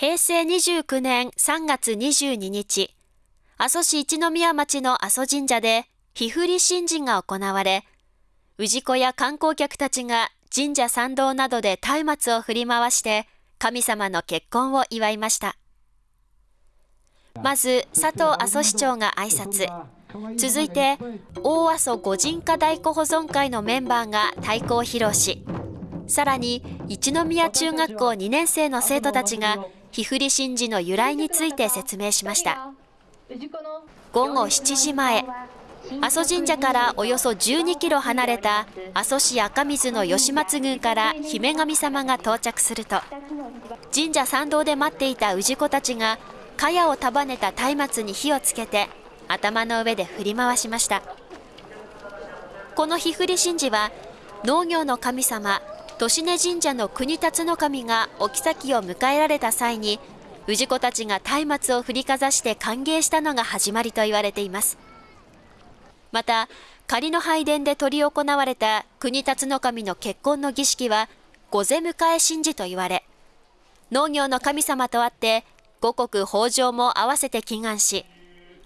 平成29年3月22日、阿蘇市一宮町の阿蘇神社で、日振り神事が行われ、氏子や観光客たちが神社参道などで松明を振り回して、神様の結婚を祝いました。まず、佐藤阿蘇市長が挨拶。続いて、大阿蘇御神家太鼓保存会のメンバーが太鼓を披露し、さらに一宮中学校2年生の生徒たちが日振り神事の由来について説明しました。午後7時前、阿蘇神社からおよそ12キロ離れた阿蘇市赤水の吉松宮から姫神様が到着すると、神社参道で待っていた氏子たちが、茅を束ねた松明に火をつけて、頭の上で振り回しました。この日振り神事は、農業の神様、利根神社の国辰の神がお妃を迎えられた際に、氏子たちが松明を振りかざして歓迎したのが始まりと言われています。また、仮の拝殿で執り行われた国辰の神の結婚の儀式は、御前迎え神事と言われ、農業の神様とあって、五穀豊穣も合わせて祈願し、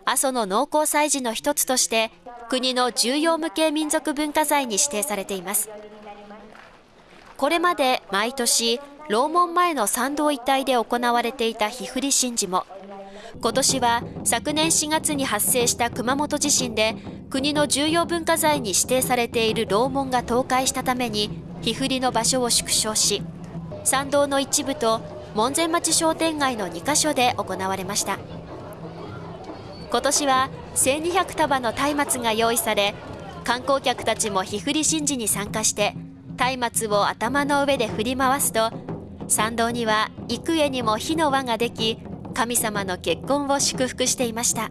阿蘇の農耕祭事の一つとして、国の重要無形民族文化財に指定されています。これまで毎年、楼門前の参道一帯で行われていた日振り神事も、今年は昨年4月に発生した熊本地震で国の重要文化財に指定されている楼門が倒壊したために日振りの場所を縮小し参道の一部と門前町商店街の2カ所で行われました。今年は1200束の松明が用意され観光客たちも日振り神事に参加して松明を頭の上で振り回すと参道には幾重にも火の輪ができ神様の結婚を祝福していました。